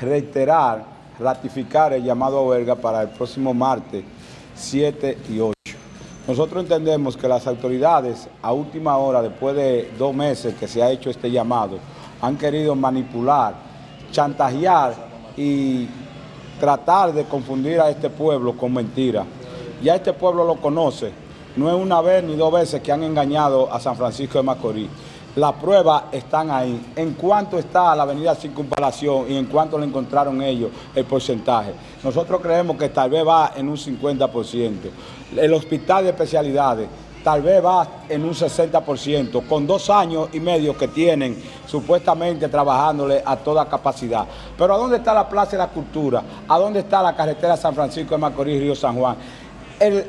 reiterar, ratificar el llamado a huelga para el próximo martes 7 y 8. Nosotros entendemos que las autoridades a última hora, después de dos meses que se ha hecho este llamado, han querido manipular, chantajear y tratar de confundir a este pueblo con mentiras. Ya este pueblo lo conoce, no es una vez ni dos veces que han engañado a San Francisco de Macorís. Las pruebas están ahí. En cuanto está la avenida Circunvalación y en cuanto le encontraron ellos el porcentaje. Nosotros creemos que tal vez va en un 50%. El hospital de especialidades tal vez va en un 60%, con dos años y medio que tienen supuestamente trabajándole a toda capacidad. Pero ¿a dónde está la Plaza de la Cultura? ¿A dónde está la carretera San Francisco de Macorís, Río San Juan? El,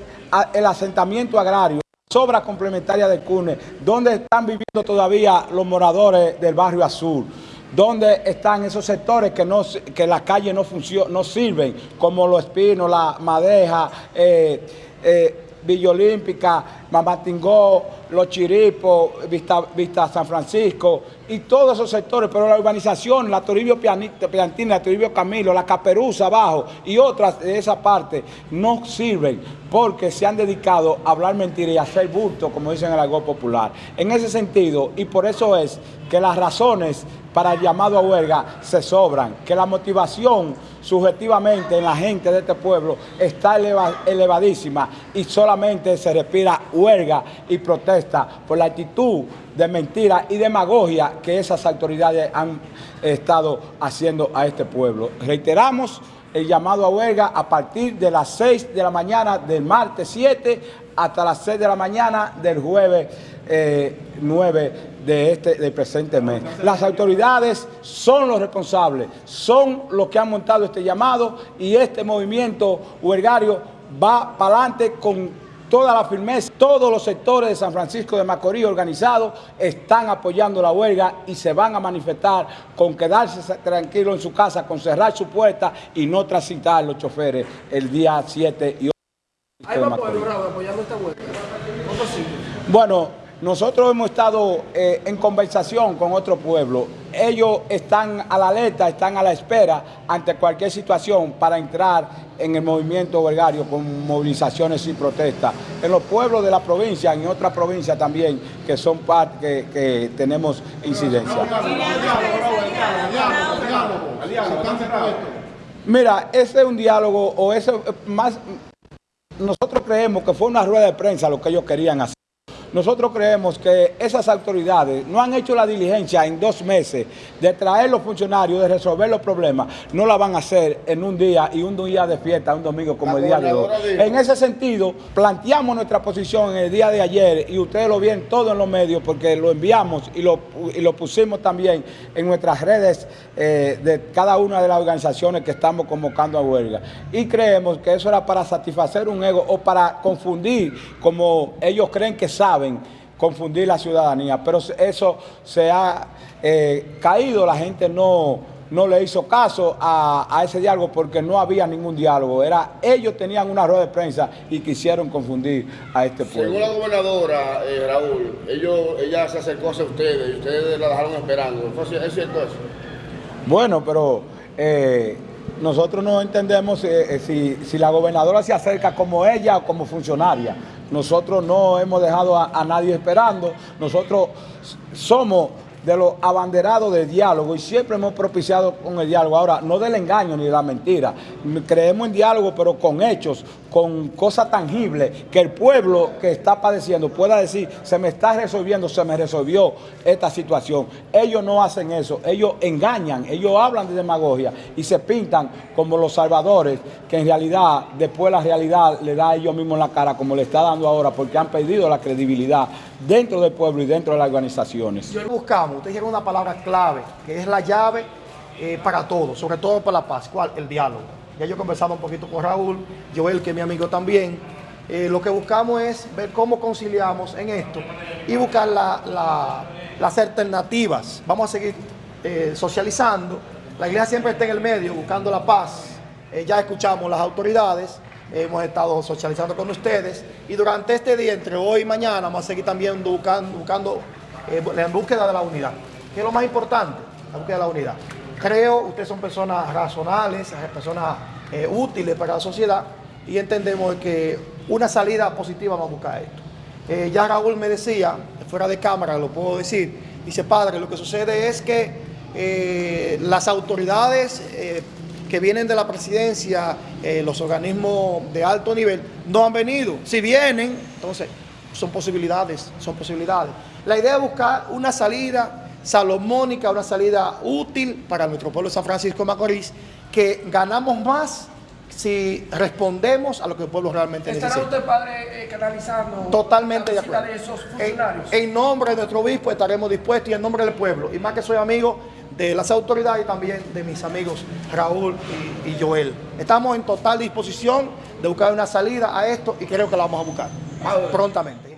el asentamiento agrario sobra complementaria de CUNE, donde están viviendo todavía los moradores del barrio Azul, donde están esos sectores que, no, que las calles no, no sirven, como los espinos, la madeja, eh, eh, Villa Olímpica, Mamatingó, Los Chiripos, Vista, Vista, San Francisco y todos esos sectores, pero la urbanización, la Toribio Piantina, la Toribio Camilo, la Caperuza abajo y otras de esa parte no sirven porque se han dedicado a hablar mentiras y a hacer bulto, como dicen en el algo popular. En ese sentido, y por eso es que las razones para el llamado a huelga se sobran, que la motivación subjetivamente en la gente de este pueblo está elevadísima y solamente se respira huelga y protesta por la actitud de mentira y demagogia que esas autoridades han estado haciendo a este pueblo. Reiteramos el llamado a huelga a partir de las 6 de la mañana del martes 7 hasta las 6 de la mañana del jueves 9 eh, de este del presente mes. Las autoridades son los responsables, son los que han montado este llamado y este movimiento huelgario va para adelante con toda la firmeza, todos los sectores de San Francisco de Macorís organizados están apoyando la huelga y se van a manifestar con quedarse tranquilo en su casa, con cerrar su puerta y no transitar los choferes el día 7 y 8. ¿Hay apoyando esta huelga? Bueno, nosotros hemos estado eh, en conversación con otro pueblo. Ellos están a la alerta, están a la espera ante cualquier situación para entrar en el movimiento huelgario con movilizaciones y protestas. En los pueblos de la provincia, en otras provincias también, que son parte que, tenemos incidencia. Mira, ese es un diálogo, o eso más, nosotros creemos que fue una rueda de prensa lo que ellos querían hacer. Nosotros creemos que esas autoridades no han hecho la diligencia en dos meses de traer los funcionarios, de resolver los problemas. No la van a hacer en un día y un día de fiesta, un domingo como el día de hoy. En ese sentido, planteamos nuestra posición en el día de ayer y ustedes lo vieron todo en los medios porque lo enviamos y lo, pusimos también en nuestras redes eh, de cada una de las organizaciones que estamos convocando a huelga. Y creemos que eso era para satisfacer un ego o para confundir como ellos creen que saben confundir la ciudadanía, pero eso se ha eh, caído, la gente no, no le hizo caso a, ese diálogo porque no había ningún diálogo, era ellos tenían una rueda de prensa y quisieron confundir a este pueblo. Según la gobernadora, eh, Raúl, ellos, ella se acercó a ustedes y ustedes la dejaron esperando, ¿es cierto eso? Bueno, pero... Eh, nosotros no entendemos si, si la gobernadora se acerca como ella o como funcionaria. Nosotros no hemos dejado a, nadie esperando. Nosotros somos de los abanderados del diálogo y siempre hemos propiciado con el diálogo. Ahora, no del engaño ni de la mentira. Creemos en diálogo, pero con hechos, con cosas tangibles, que el pueblo que está padeciendo pueda decir, se me está resolviendo, se me resolvió esta situación. Ellos no hacen eso, ellos engañan, ellos hablan de demagogia y se pintan como los salvadores, que en realidad después la realidad le da a ellos mismos la cara, como le está dando ahora, porque han perdido la credibilidad dentro del pueblo y dentro de las organizaciones. Yo buscamos, usted dijeron una palabra clave, que es la llave eh, para todo, sobre todo para la paz. ¿Cuál? El diálogo. Ya yo he conversado un poquito con Raúl, Joel, que es mi amigo también. Eh, lo que buscamos es ver cómo conciliamos en esto y buscar las alternativas. Vamos a seguir eh, socializando. La iglesia siempre está en el medio, buscando la paz. ya escuchamos las autoridades hemos estado socializando con ustedes y durante este día, entre hoy y mañana, vamos a seguir también buscando eh, en búsqueda de la unidad, que es lo más importante, la búsqueda de la unidad. creo, ustedes son personas razonables, personas eh, útiles para la sociedad y entendemos que una salida positiva va a buscar esto. Eh, ya Raúl me decía, fuera de cámara lo puedo decir, dice padre, lo que sucede es que eh, las autoridades que vienen de la presidencia, los organismos de alto nivel, no han venido. Si vienen, entonces son posibilidades, son posibilidades. La idea es buscar una salida salomónica, una salida útil para nuestro pueblo de San Francisco de Macorís, que ganamos más si respondemos a lo que el pueblo realmente necesita. ¿Estará usted, padre, eh, canalizando Totalmente la de acuerdo. de esos funcionarios? En, en, nombre de nuestro obispo estaremos dispuestos y en nombre del pueblo. Y más que soy amigo de las autoridades y también de mis amigos Raúl y, y Joel. Estamos en total disposición de buscar una salida a esto y creo que la vamos a buscar prontamente.